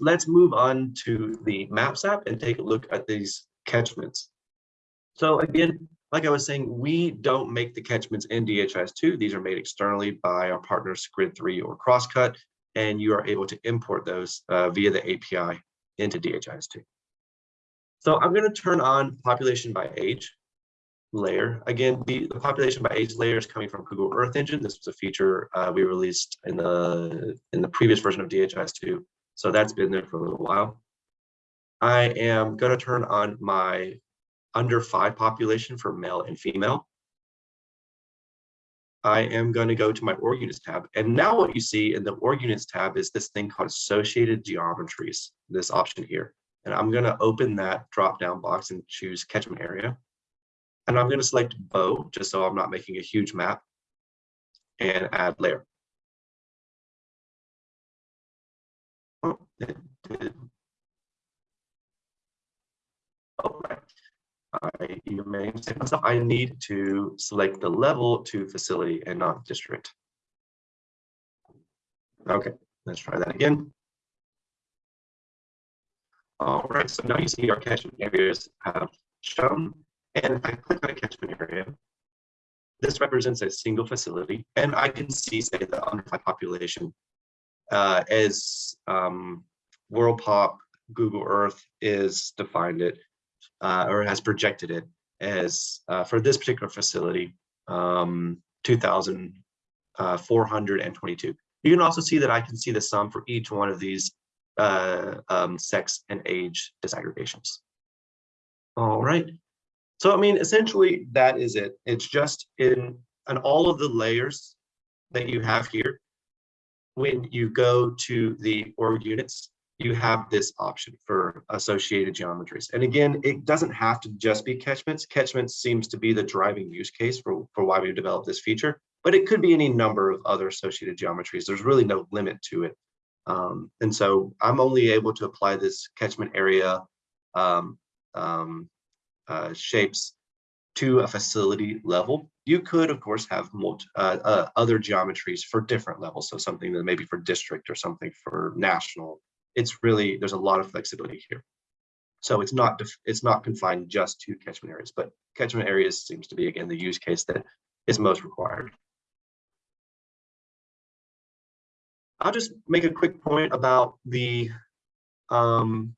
let's move on to the Maps app and take a look at these catchments. So again, like I was saying, we don't make the catchments in DHIS2. These are made externally by our partners Grid3 or Crosscut, and you are able to import those uh, via the API into DHIS2. So I'm going to turn on population by age layer. Again, the, the population by age layer is coming from Google Earth Engine. This was a feature uh, we released in the in the previous version of DHIS2. So that's been there for a little while. I am going to turn on my under five population for male and female. I am going to go to my org units tab. And now what you see in the org units tab is this thing called associated geometries, this option here. And I'm going to open that drop down box and choose catchment area. And I'm going to select Bo just so I'm not making a huge map and add layer. Oh. I, you may say myself, I need to select the level to facility and not district. Okay, let's try that again. All right, so now you see our catchment areas have shown. And if I click on a catchment area, this represents a single facility. And I can see, say, the underfly population uh, as um, WorldPop Google Earth is defined it uh, or has projected it as uh, for this particular facility, um, 2,422. Uh, you can also see that I can see the sum for each one of these uh, um, sex and age disaggregations. All right. So, I mean, essentially, that is it. It's just in, in all of the layers that you have here. When you go to the org units, you have this option for associated geometries. And again, it doesn't have to just be catchments. Catchments seems to be the driving use case for, for why we developed this feature, but it could be any number of other associated geometries. There's really no limit to it. Um, and so I'm only able to apply this catchment area um, um, uh, shapes to a facility level. You could, of course, have uh, uh, other geometries for different levels. So something that maybe for district or something for national it's really, there's a lot of flexibility here. So it's not it's not confined just to catchment areas, but catchment areas seems to be, again, the use case that is most required. I'll just make a quick point about the um,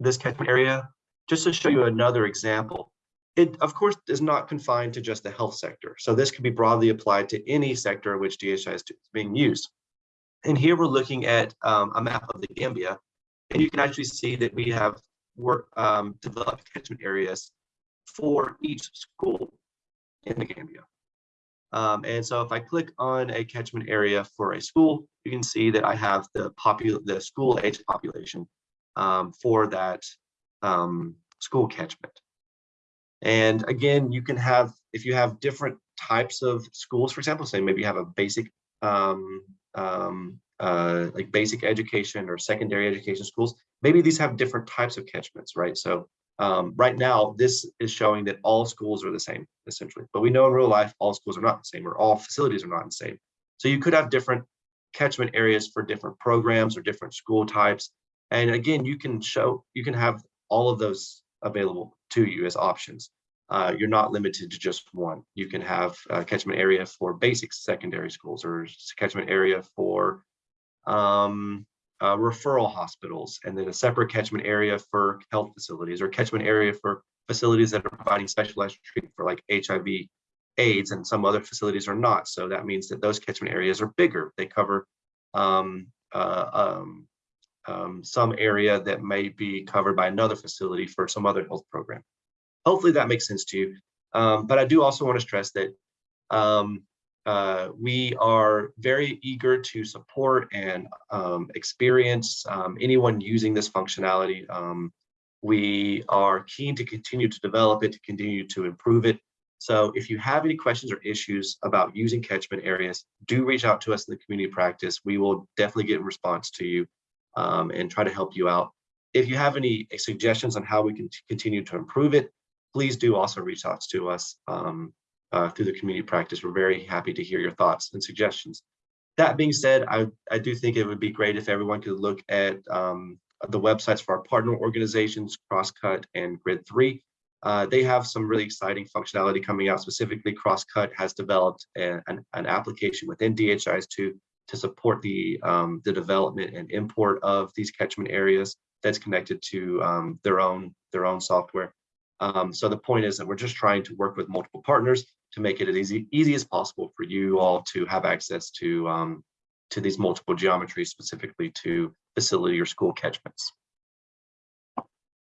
this catchment area, just to show you another example. It, of course, is not confined to just the health sector. So this could be broadly applied to any sector in which DHIS being used. And here we're looking at um, a map of the Gambia, and you can actually see that we have work um, developed catchment areas for each school in the Gambia. Um, and so if I click on a catchment area for a school, you can see that I have the the school age population um, for that um, school catchment. And again, you can have, if you have different types of schools, for example, say maybe you have a basic um, uh, like basic education or secondary education schools, maybe these have different types of catchments, right? So um, right now, this is showing that all schools are the same, essentially. But we know in real life, all schools are not the same, or all facilities are not the same. So you could have different catchment areas for different programs or different school types. And again, you can show, you can have all of those available to you as options uh, you're not limited to just one. You can have a catchment area for basic secondary schools or catchment area for um, uh, referral hospitals, and then a separate catchment area for health facilities or catchment area for facilities that are providing specialized treatment for like HIV AIDS and some other facilities are not. So that means that those catchment areas are bigger. They cover um, uh, um, um, some area that may be covered by another facility for some other health program. Hopefully that makes sense to you. Um, but I do also want to stress that um, uh, we are very eager to support and um, experience um, anyone using this functionality. Um, we are keen to continue to develop it, to continue to improve it. So if you have any questions or issues about using catchment areas, do reach out to us in the community practice. We will definitely get a response to you um, and try to help you out. If you have any suggestions on how we can continue to improve it, please do also reach out to us um, uh, through the community practice. We're very happy to hear your thoughts and suggestions. that being said, I, I do think it would be great if everyone could look at um, the websites for our partner organizations, Crosscut and Grid3. Uh, they have some really exciting functionality coming out. Specifically, Crosscut has developed a- an, an application within DHIS2 to support the, um, the development and import of these catchment areas that's connected to um, their own their own software. Um, so the point is that we're just trying to work with multiple partners to make it as easy, easy as possible for you all to have access to, um, to these multiple geometries, specifically to facility or school catchments.